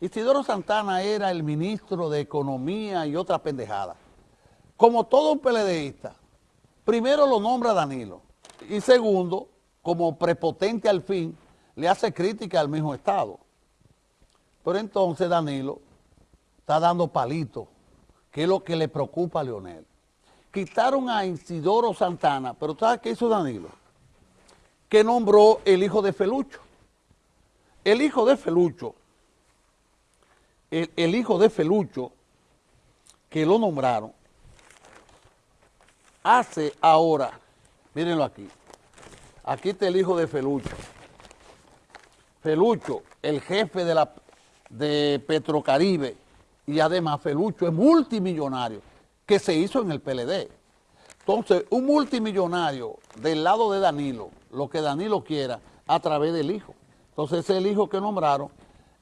Isidoro Santana era el ministro de Economía y otra pendejada. Como todo un PLDista, primero lo nombra Danilo y segundo, como prepotente al fin, le hace crítica al mismo Estado. Pero entonces Danilo está dando palito, que es lo que le preocupa a Leonel. Quitaron a Isidoro Santana, pero ¿sabes qué hizo Danilo? Que nombró el hijo de Felucho. El hijo de Felucho el, hijo de Felucho, que lo nombraron, hace ahora, mírenlo aquí, aquí está el hijo de Felucho. Felucho, el jefe de, la, de Petrocaribe, y además Felucho es multimillonario, que se hizo en el PLD. Entonces, un multimillonario del lado de Danilo, lo que Danilo quiera, a través del hijo. Entonces, es el hijo que nombraron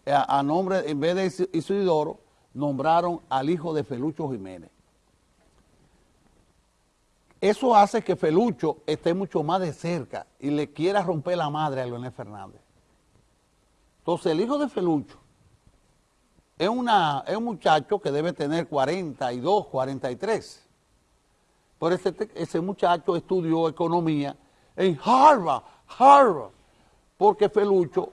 a, nombre, en vez de Isidoro, nombraron al hijo de Felucho Jiménez. Eso hace que Felucho esté mucho más de cerca y le quiera romper la madre a Leonel Fernández. Entonces el hijo de Felucho es, una, es un muchacho que debe tener 42, 43. Por ese, ese muchacho estudió economía en Harvard, Harvard, porque Felucho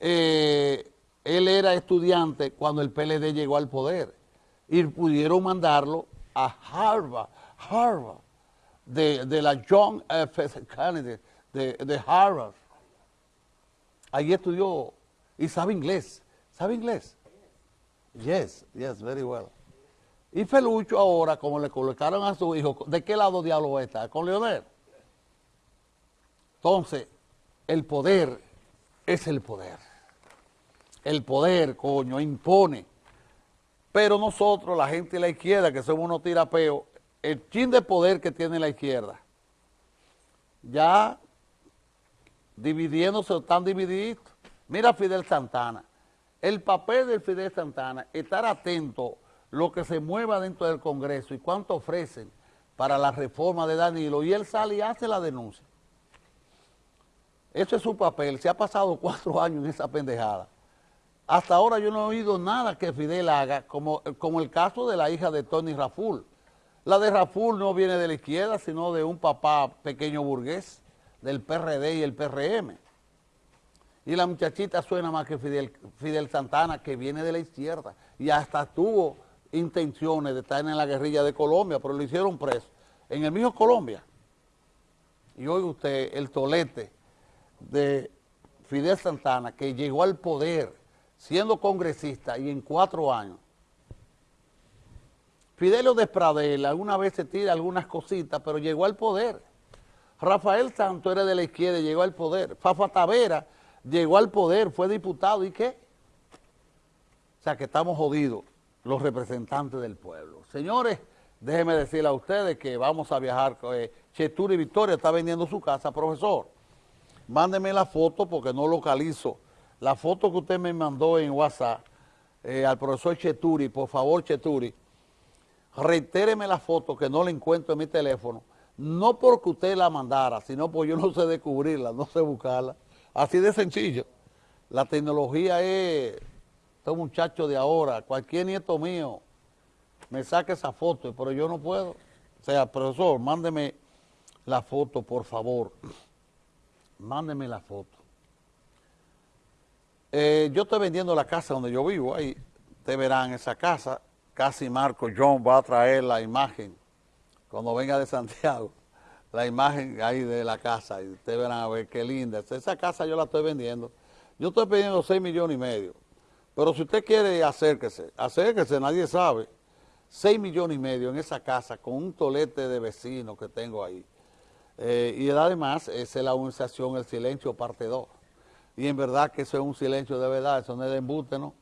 eh, él era estudiante cuando el PLD llegó al poder y pudieron mandarlo a Harvard, Harvard, de, la John F. Kennedy, de, Harvard. Allí estudió y sabe inglés. ¿Sabe inglés? Yes, yes, very well. Y Felucho ahora, como le colocaron a su hijo, ¿de qué lado diablo está? ¿Con Leonel? Entonces, el poder es el poder el poder, coño, impone. Pero nosotros, la gente de la izquierda, que somos unos tirapeos, el chin de poder que tiene la izquierda, ya dividiéndose, están divididos. Mira Fidel Santana. El papel de Fidel Santana, estar atento lo que se mueva dentro del Congreso y cuánto ofrecen para la reforma de Danilo, y él sale y hace la denuncia. Eso es su papel. Se ha pasado cuatro años en esa pendejada. Hasta ahora yo no he oído nada que Fidel haga, como, como el caso de la hija de Tony Raful. La de Raful no viene de la izquierda, sino de un papá pequeño burgués, del PRD y el PRM. Y la muchachita suena más que Fidel, Fidel Santana, que viene de la izquierda, y hasta tuvo intenciones de estar en la guerrilla de Colombia, pero lo hicieron preso en el mismo Colombia. Y oiga usted, el tolete de Fidel Santana, que llegó al poder siendo congresista y en cuatro años, Fidelio Despradel alguna vez se tira algunas cositas, pero llegó al poder. Rafael Santo era de la izquierda llegó al poder. Fafa Tavera llegó al poder, fue diputado, ¿y qué? O sea que estamos jodidos los representantes del pueblo. Señores, déjenme decirle a ustedes que vamos a viajar, eh, Cheturi Victoria está vendiendo su casa, profesor. Mándeme la foto porque no localizo la foto que usted me mandó en WhatsApp eh, al profesor Cheturi, por favor Cheturi, reitéreme la foto que no la encuentro en mi teléfono, no porque usted la mandara, sino porque yo no sé descubrirla, no sé buscarla. Así de sencillo. La tecnología es, este muchacho de ahora, cualquier nieto mío me saque esa foto, pero yo no puedo. O sea, profesor, mándeme la foto, por favor. Mándeme la foto. Eh, yo estoy vendiendo la casa donde yo vivo, ahí te verán esa casa, casi Marco John va a traer la imagen, cuando venga de Santiago, la imagen ahí de la casa, y ustedes verán a ver qué linda, esa casa yo la estoy vendiendo, yo estoy pidiendo 6 millones y medio, pero si usted quiere acérquese, acérquese, nadie sabe, 6 millones y medio en esa casa con un tolete de vecinos que tengo ahí, eh, y además es la organización El Silencio parte 2 y en verdad que eso es un silencio de verdad, eso no es de embuste, ¿no?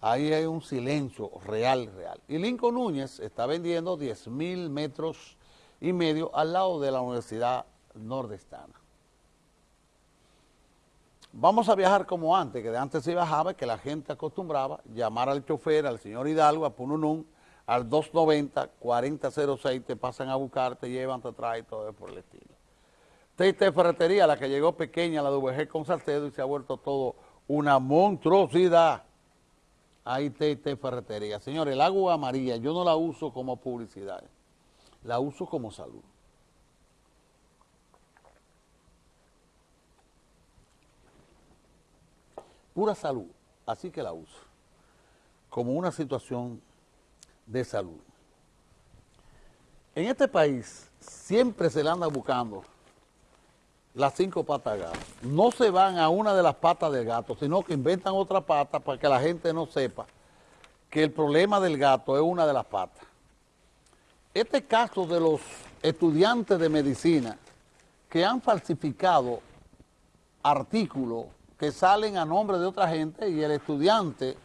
Ahí hay un silencio real, real. Y Lincoln Núñez está vendiendo 10 mil metros y medio al lado de la Universidad Nordestana. Vamos a viajar como antes, que de antes se viajaba, que la gente acostumbraba llamar al chofer, al señor Hidalgo, a Pununún, al 290-4006, te pasan a buscar, te llevan, te traen, todo por el estilo. Esta ferretería, la que llegó pequeña, la de con Salcedo, y se ha vuelto todo una monstruosidad. Ahí té ferretería. Señores, el agua amarilla yo no la uso como publicidad, la uso como salud. Pura salud, así que la uso, como una situación de salud. En este país siempre se le anda buscando las cinco patas de gato. No se van a una de las patas del gato, sino que inventan otra pata para que la gente no sepa que el problema del gato es una de las patas. Este caso de los estudiantes de medicina que han falsificado artículos que salen a nombre de otra gente y el estudiante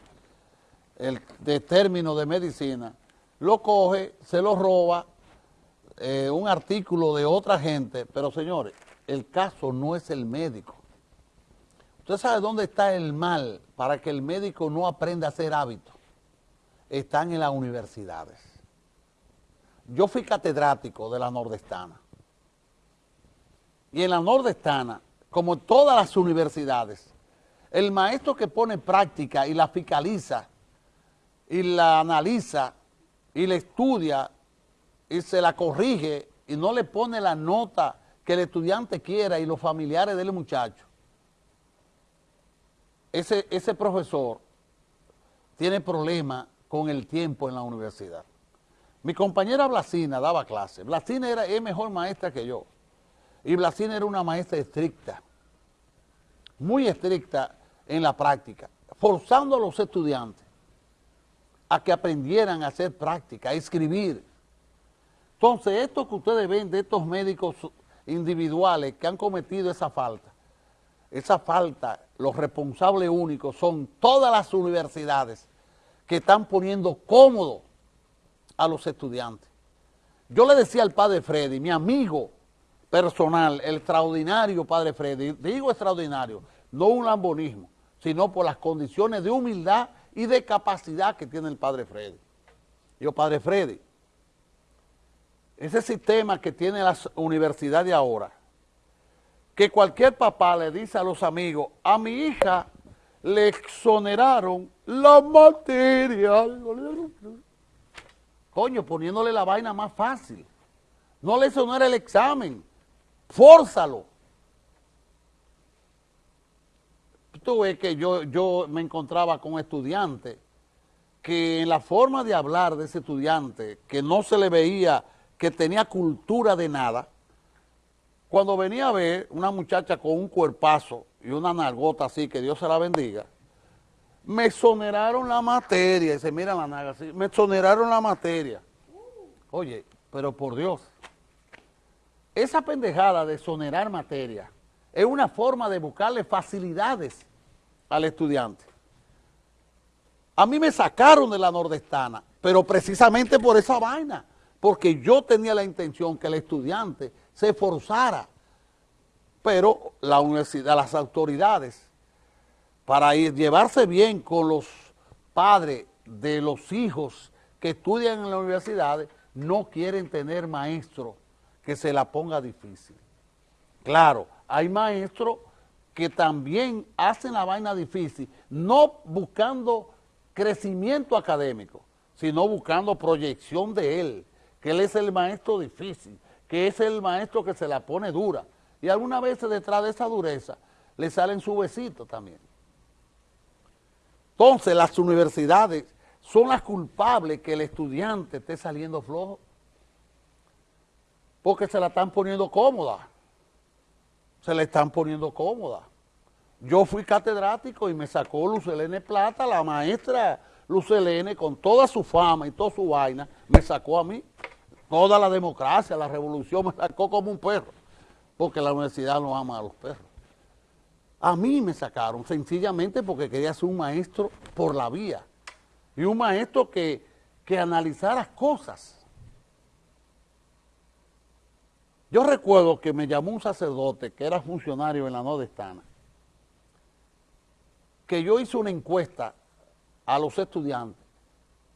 el, de término de medicina lo coge, se lo roba, eh, un artículo de otra gente, pero señores, el caso no es el médico. ¿Usted sabe dónde está el mal para que el médico no aprenda a hacer hábitos? Están en las universidades. Yo fui catedrático de la Nordestana. Y en la Nordestana, como todas las universidades, el maestro que pone práctica y la fiscaliza y la analiza y la estudia y se la corrige y no le pone la nota que el estudiante quiera y los familiares del muchacho, ese, ese profesor tiene problemas con el tiempo en la universidad. Mi compañera Blasina daba clase. Blasina era, es mejor maestra que yo. Y Blasina era una maestra estricta, muy estricta en la práctica, forzando a los estudiantes a que aprendieran a hacer práctica, a escribir. Entonces, esto que ustedes ven de estos médicos individuales que han cometido esa falta. Esa falta, los responsables únicos son todas las universidades que están poniendo cómodo a los estudiantes. Yo le decía al padre Freddy, mi amigo personal, el extraordinario padre Freddy, digo extraordinario, no un lambonismo, sino por las condiciones de humildad y de capacidad que tiene el padre Freddy. Yo, padre Freddy, ese sistema que tiene las universidades ahora, que cualquier papá le dice a los amigos, a mi hija le exoneraron la materia. Coño, poniéndole la vaina más fácil. No le exonera el examen. Fórzalo. Tú ves que yo, yo me encontraba con estudiantes que en la forma de hablar de ese estudiante, que no se le veía que tenía cultura de nada, cuando venía a ver una muchacha con un cuerpazo y una nalgota así, que Dios se la bendiga, me exoneraron la materia, se mira la naga así, me exoneraron la materia. Oye, pero por Dios, esa pendejada de exonerar materia es una forma de buscarle facilidades al estudiante. A mí me sacaron de la nordestana, pero precisamente por esa vaina porque yo tenía la intención que el estudiante se esforzara, pero la las autoridades, para llevarse bien con los padres de los hijos que estudian en las universidades, no quieren tener maestro que se la ponga difícil. Claro, hay maestros que también hacen la vaina difícil, no buscando crecimiento académico, sino buscando proyección de él, que él es el maestro difícil, que es el maestro que se la pone dura. Y algunas veces detrás de esa dureza le salen su besito también. Entonces las universidades son las culpables que el estudiante esté saliendo flojo, porque se la están poniendo cómoda, se le están poniendo cómoda. Yo fui catedrático y me sacó Lucelene Plata, la maestra Lucelene, con toda su fama y toda su vaina, me sacó a mí. Toda la democracia, la revolución me sacó como un perro, porque la universidad no ama a los perros. A mí me sacaron sencillamente porque quería ser un maestro por la vía y un maestro que, que analizara cosas. Yo recuerdo que me llamó un sacerdote que era funcionario en la Nordestana, que yo hice una encuesta a los estudiantes.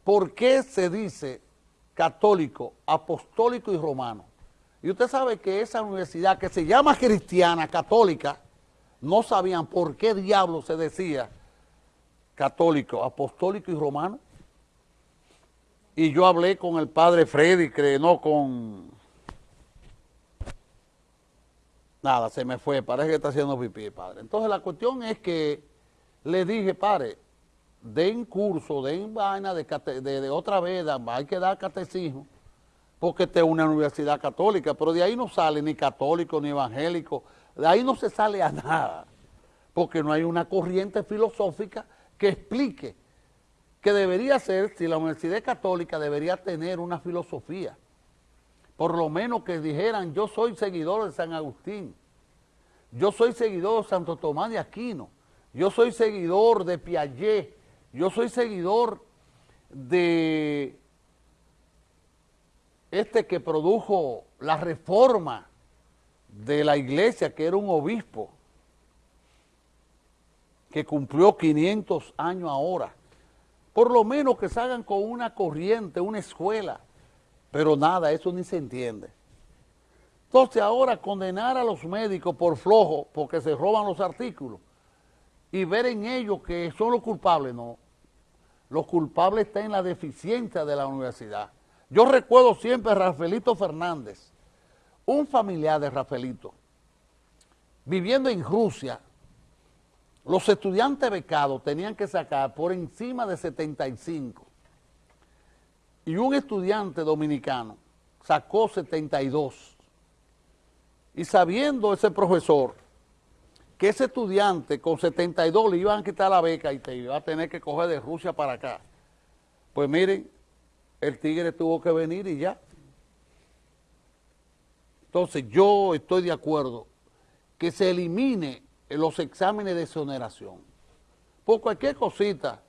¿Por qué se dice católico, apostólico y romano. Y usted sabe que esa universidad que se llama cristiana, católica, no sabían por qué diablo se decía católico, apostólico y romano. Y yo hablé con el padre Freddy, que no con... Nada, se me fue, parece que está haciendo pipí, padre. Entonces la cuestión es que le dije, padre, den curso, den vaina de, de, otra veda, hay que dar catecismo, porque esta es una universidad católica, pero de ahí no sale ni católico ni evangélico, de ahí no se sale a nada, porque no hay una corriente filosófica que explique que debería ser, si la universidad católica debería tener una filosofía, por lo menos que dijeran, yo soy seguidor de San Agustín, yo soy seguidor de Santo Tomás de Aquino, yo soy seguidor de Piaget, yo soy seguidor de este que produjo la reforma de la iglesia, que era un obispo, que cumplió 500 años ahora. Por lo menos que salgan con una corriente, una escuela, pero nada, eso ni se entiende. Entonces ahora condenar a los médicos por flojo, porque se roban los artículos, y ver en ellos que son los culpables, no. Los culpables están en la deficiencia de la universidad. Yo recuerdo siempre a Rafaelito Fernández, un familiar de Rafaelito, viviendo en Rusia, los estudiantes becados tenían que sacar por encima de 75 y un estudiante dominicano sacó 72 y sabiendo ese profesor que ese estudiante con 72 le iban a quitar la beca y te iba a tener que coger de Rusia para acá. Pues miren, el tigre tuvo que venir y ya. Entonces yo estoy de acuerdo que se elimine los exámenes de exoneración. Por cualquier cosita,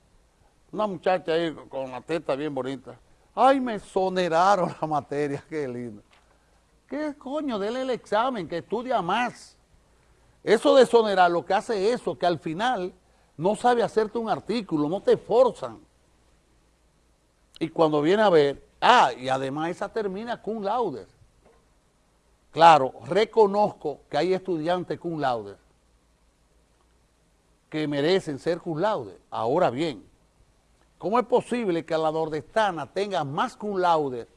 una muchacha ahí con la teta bien bonita, ay, me exoneraron la materia, qué lindo. ¿Qué coño? Dele el examen, que estudia más. Eso de exonerar lo que hace eso, que al final no sabe hacerte un artículo, no te forzan. Y cuando viene a ver, ah, y además esa termina con laude. Claro, reconozco que hay estudiantes con laude que merecen ser cum laude. Ahora bien, ¿cómo es posible que la nordestana tenga más cum laude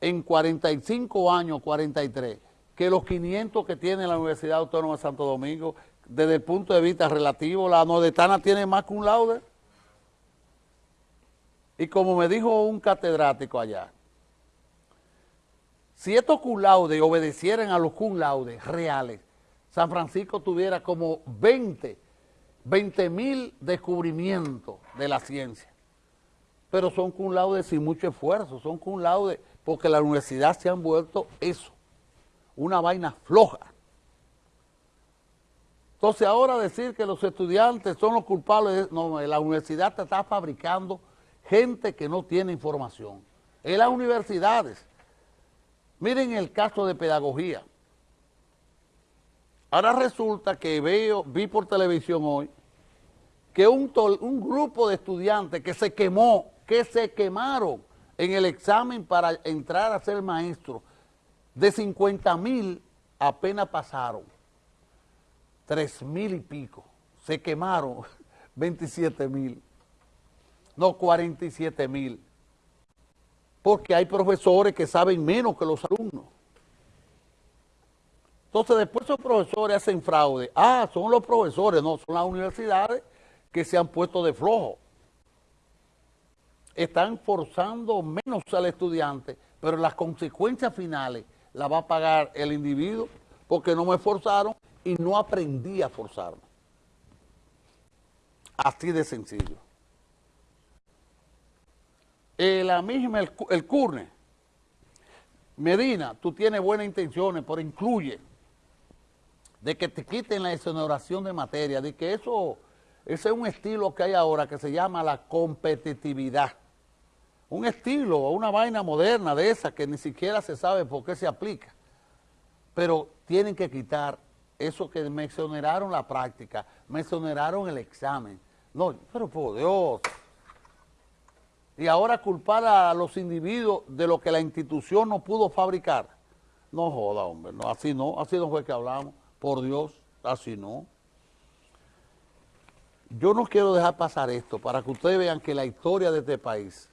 en 45 años, 43, que los 500 que tiene la Universidad Autónoma de Santo Domingo, desde el punto de vista relativo, la nordestana tiene más cum laude. Y como me dijo un catedrático allá, si estos cum laude obedecieran a los cum laude reales, San Francisco tuviera como 20, 20 mil descubrimientos de la ciencia. Pero son cum laude sin mucho esfuerzo, son cum laude porque la universidad se han vuelto eso una vaina floja. Entonces ahora decir que los estudiantes son los culpables, no, la universidad está fabricando gente que no tiene información. En las universidades, miren el caso de pedagogía. Ahora resulta que veo, vi por televisión hoy, que un, un grupo de estudiantes que se quemó, que se quemaron en el examen para entrar a ser maestro, de 50 mil apenas pasaron, 3 mil y pico, se quemaron 27 mil, no 47 mil, porque hay profesores que saben menos que los alumnos. Entonces después esos profesores hacen fraude. Ah, son los profesores, no, son las universidades que se han puesto de flojo. Están forzando menos al estudiante, pero las consecuencias finales la va a pagar el individuo porque no me forzaron y no aprendí a forzarme. Así de sencillo. La misma, el, el CURNE, Medina, tú tienes buenas intenciones, pero incluye de que te quiten la exoneración de materia, de que eso, ese es un estilo que hay ahora que se llama la competitividad un estilo o una vaina moderna de esa que ni siquiera se sabe por qué se aplica. Pero tienen que quitar eso que me exoneraron la práctica, me exoneraron el examen. No, pero por Dios. Y ahora culpar a los individuos de lo que la institución no pudo fabricar. No joda, hombre, no, así no, así no fue que hablamos. Por Dios, así no. yo no quiero dejar pasar esto para que ustedes vean que la historia de este país,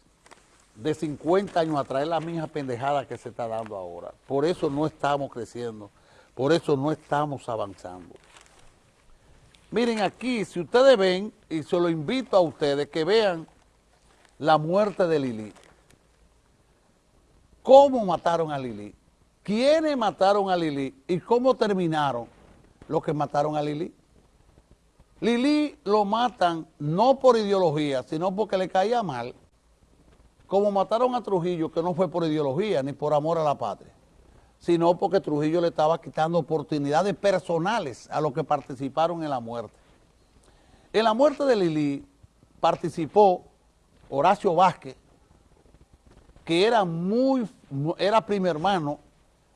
de 50 años atrás, es la misma pendejada que se está dando ahora. Por eso no estamos creciendo, por eso no estamos avanzando. Miren aquí, si ustedes ven, y se lo invito a ustedes, que vean la muerte de Lili. ¿Cómo mataron a Lili? ¿Quiénes mataron a Lili? ¿Y cómo terminaron los que mataron a Lili? Lili lo matan no por ideología, sino porque le caía mal, como mataron a Trujillo, que no fue por ideología ni por amor a la patria, sino porque Trujillo le estaba quitando oportunidades personales a los que participaron en la muerte. En la muerte de Lili participó Horacio Vázquez, que era muy, era primer hermano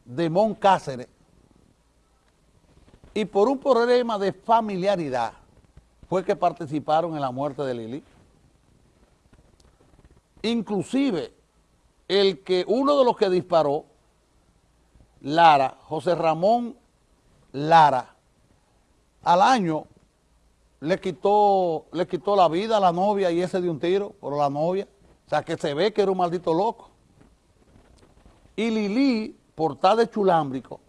de Mon Cáceres, y por un problema de familiaridad, fue que participaron en la muerte de Lili. Inclusive, el que uno de los que disparó, Lara, José Ramón Lara, al año le quitó, le quitó la vida a la novia y ese de un tiro por la novia. O sea, que se ve que era un maldito loco. Y Lili, por tal de chulámbrico,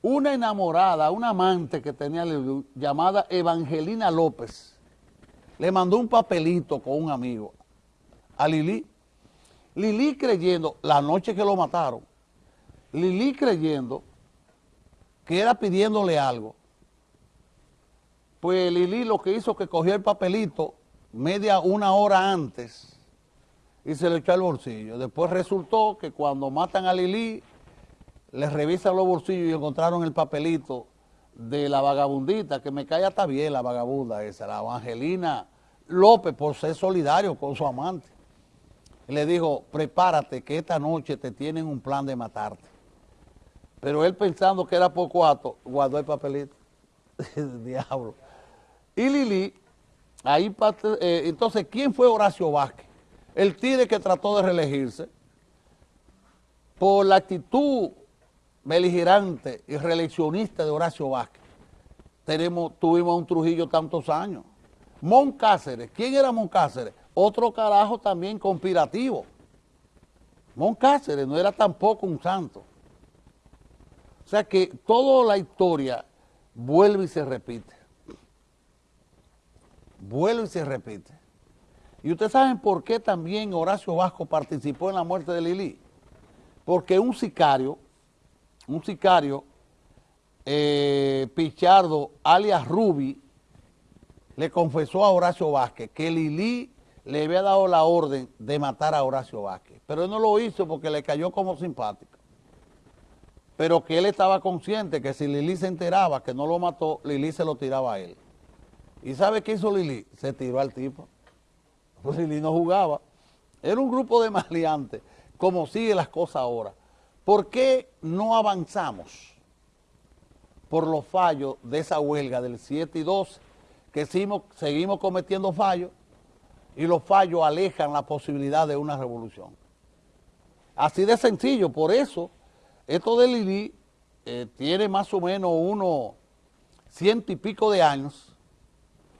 una enamorada, una amante que tenía llamada Evangelina López, le mandó un papelito con un amigo a Lili. Lili creyendo, la noche que lo mataron, Lili creyendo que era pidiéndole algo. Pues Lili lo que hizo que cogió el papelito media una hora antes y se le echó al bolsillo. Después resultó que cuando matan a Lili, les revisan los bolsillos y encontraron el papelito de la vagabundita, que me cae hasta bien la vagabunda esa, la Evangelina López, por ser solidario con su amante. Le dijo, prepárate que esta noche te tienen un plan de matarte. Pero él pensando que era poco acto, guardó el papelito. Diablo. Y Lili, ahí, eh, entonces, ¿quién fue Horacio Vázquez? El tigre que trató de reelegirse por la actitud beligerante y reeleccionista de Horacio Vázquez. Tenemos, tuvimos un Trujillo tantos años. Moncáceres, ¿quién era Moncáceres? Otro carajo también conspirativo. Moncáceres no era tampoco un santo. O sea que toda la historia vuelve y se repite. Vuelve y se repite. Y ustedes saben por qué también Horacio Vasco participó en la muerte de Lili. Porque un sicario un sicario, eh, Pichardo, alias Rubi, le confesó a Horacio Vázquez que Lili le había dado la orden de matar a Horacio Vázquez, pero él no lo hizo porque le cayó como simpático. Pero que él estaba consciente que si Lili se enteraba que no lo mató, Lili se lo tiraba a él. ¿Y sabe qué hizo Lili? Se tiró al tipo. Pues Lili no jugaba. Era un grupo de maleantes, como sigue las cosas ahora. ¿Por qué no avanzamos por los fallos de esa huelga del 7 y 12? Que seguimos, cometiendo fallos y los fallos alejan la posibilidad de una revolución. Así de sencillo, por eso, esto de Lili eh, tiene más o menos unos ciento y pico de años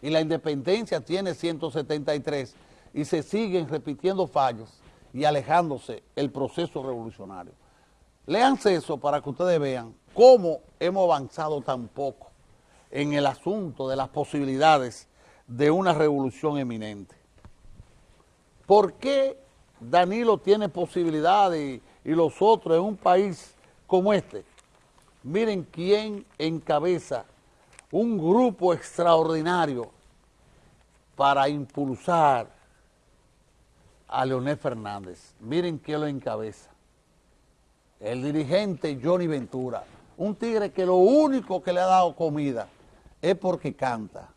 y la independencia tiene 173 y se siguen repitiendo fallos y alejándose el proceso revolucionario. Léanse eso para que ustedes vean cómo hemos avanzado tan poco en el asunto de las posibilidades de una revolución eminente. ¿Por qué Danilo tiene posibilidades y, los otros en un país como este? Miren quién encabeza un grupo extraordinario para impulsar a Leonel Fernández. Miren quién lo encabeza el dirigente Johnny Ventura, un tigre que lo único que le ha dado comida es porque canta,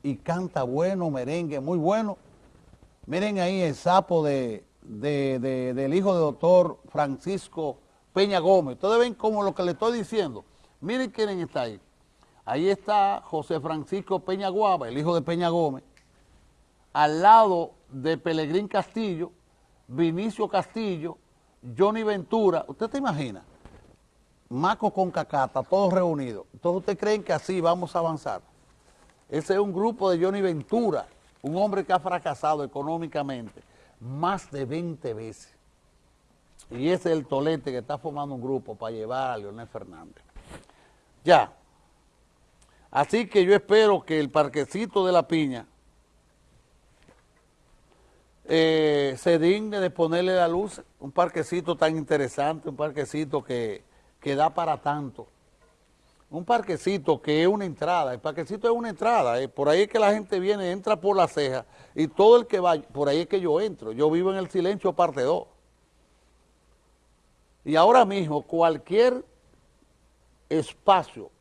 y canta bueno, merengue, muy bueno. Miren ahí el sapo de, del hijo de doctor Francisco Peña Gómez. Ustedes ven como lo que le estoy diciendo. Miren quién está ahí. Ahí está José Francisco Peña Guava, el hijo de Peña Gómez, al lado de Pelegrín Castillo, Vinicio Castillo, Johnny Ventura, ¿usted te imagina? Maco con Cacata, todos reunidos. Entonces, ¿usted creen que así vamos a avanzar? Ese es un grupo de Johnny Ventura, un hombre que ha fracasado económicamente más de 20 veces. Y ese es el tolete que está formando un grupo para llevar a Leonel Fernández. Ya. Así que yo espero que el parquecito de la piña eh, se digne de ponerle la luz, un parquecito tan interesante, un parquecito que, que da para tanto. Un parquecito que es una entrada, el parquecito es una entrada, eh, por ahí es que la gente viene, entra por la ceja y todo el que va, por ahí es que yo entro, yo vivo en el silencio parte 2. Y ahora mismo cualquier espacio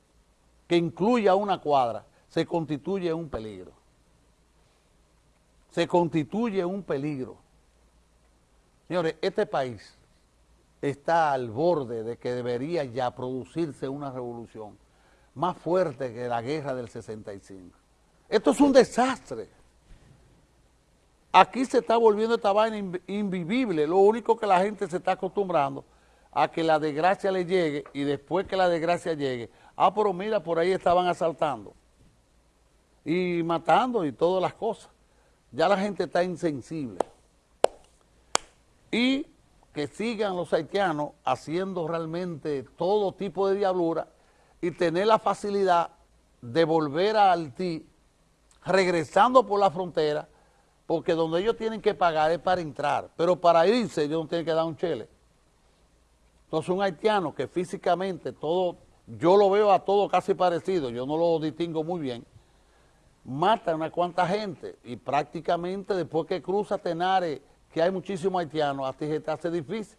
que incluya una cuadra se constituye un peligro. Se constituye un peligro. Señores, este país está al borde de que debería ya producirse una revolución más fuerte que la guerra del 65. Esto es un desastre. Aquí se está volviendo esta vaina invivible, lo único que la gente se está acostumbrando a que la desgracia le llegue y después que la desgracia llegue, ah, pero mira, por ahí estaban asaltando y matando y todas las cosas. Ya la gente está insensible. Y que sigan los haitianos haciendo realmente todo tipo de diablura y tener la facilidad de volver a Haití regresando por la frontera, porque donde ellos tienen que pagar es para entrar, pero para irse ellos no tienen que dar un chele. Entonces un haitiano que físicamente todo, yo lo veo a todo casi parecido, yo no lo distingo muy bien, mata a una cuanta gente y prácticamente después que cruza Tenares, que hay muchísimos haitianos, a ti te hace difícil.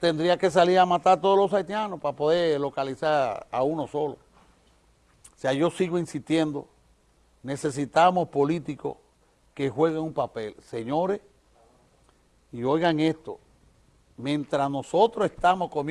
Tendría que salir a matar a todos los haitianos para poder localizar a uno solo. O sea, yo sigo insistiendo, necesitamos políticos que jueguen un papel. Señores, y oigan esto, mientras nosotros estamos comiendo